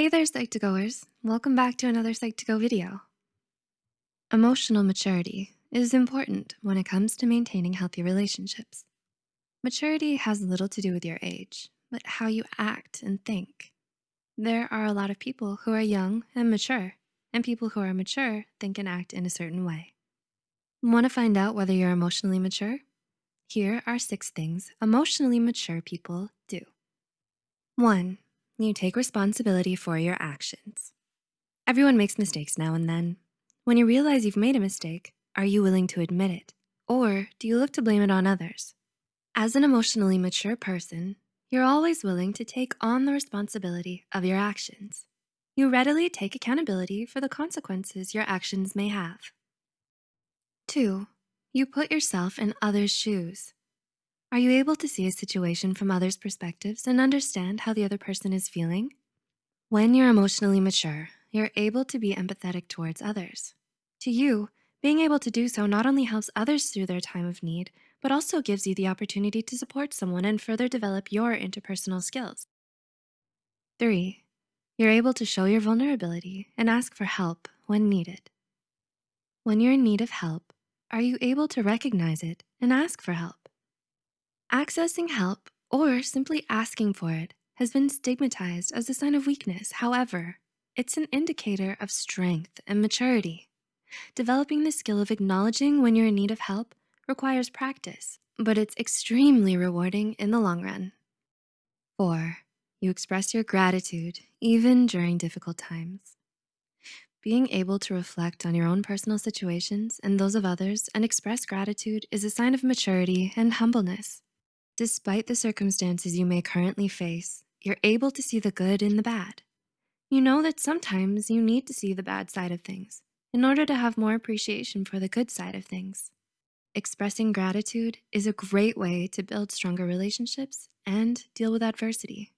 Hey there, Psych2Goers. Welcome back to another Psych2Go video. Emotional maturity is important when it comes to maintaining healthy relationships. Maturity has little to do with your age, but how you act and think. There are a lot of people who are young and mature, and people who are mature think and act in a certain way. Wanna find out whether you're emotionally mature? Here are six things emotionally mature people do. One, you take responsibility for your actions. Everyone makes mistakes now and then. When you realize you've made a mistake, are you willing to admit it? Or do you look to blame it on others? As an emotionally mature person, you're always willing to take on the responsibility of your actions. You readily take accountability for the consequences your actions may have. Two, you put yourself in others' shoes. Are you able to see a situation from others' perspectives and understand how the other person is feeling? When you're emotionally mature, you're able to be empathetic towards others. To you, being able to do so not only helps others through their time of need, but also gives you the opportunity to support someone and further develop your interpersonal skills. Three, you're able to show your vulnerability and ask for help when needed. When you're in need of help, are you able to recognize it and ask for help? Accessing help or simply asking for it has been stigmatized as a sign of weakness. However, it's an indicator of strength and maturity. Developing the skill of acknowledging when you're in need of help requires practice, but it's extremely rewarding in the long run. Four, you express your gratitude even during difficult times. Being able to reflect on your own personal situations and those of others and express gratitude is a sign of maturity and humbleness. Despite the circumstances you may currently face, you're able to see the good in the bad. You know that sometimes you need to see the bad side of things in order to have more appreciation for the good side of things. Expressing gratitude is a great way to build stronger relationships and deal with adversity.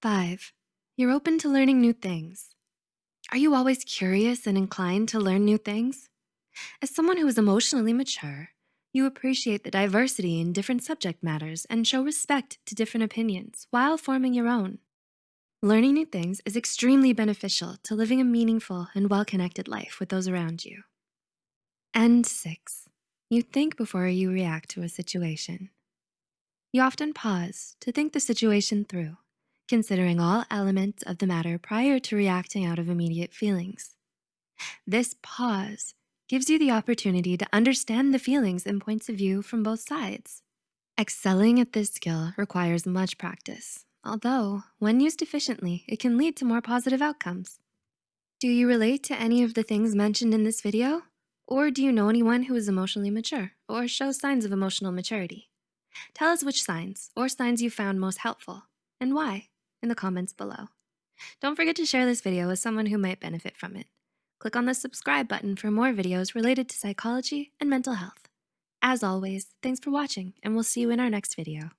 Five, you're open to learning new things. Are you always curious and inclined to learn new things? As someone who is emotionally mature, you appreciate the diversity in different subject matters and show respect to different opinions while forming your own. Learning new things is extremely beneficial to living a meaningful and well-connected life with those around you. And six, you think before you react to a situation. You often pause to think the situation through, considering all elements of the matter prior to reacting out of immediate feelings. This pause gives you the opportunity to understand the feelings and points of view from both sides. Excelling at this skill requires much practice, although when used efficiently, it can lead to more positive outcomes. Do you relate to any of the things mentioned in this video? Or do you know anyone who is emotionally mature or shows signs of emotional maturity? Tell us which signs or signs you found most helpful and why in the comments below. Don't forget to share this video with someone who might benefit from it. Click on the subscribe button for more videos related to psychology and mental health. As always, thanks for watching and we'll see you in our next video.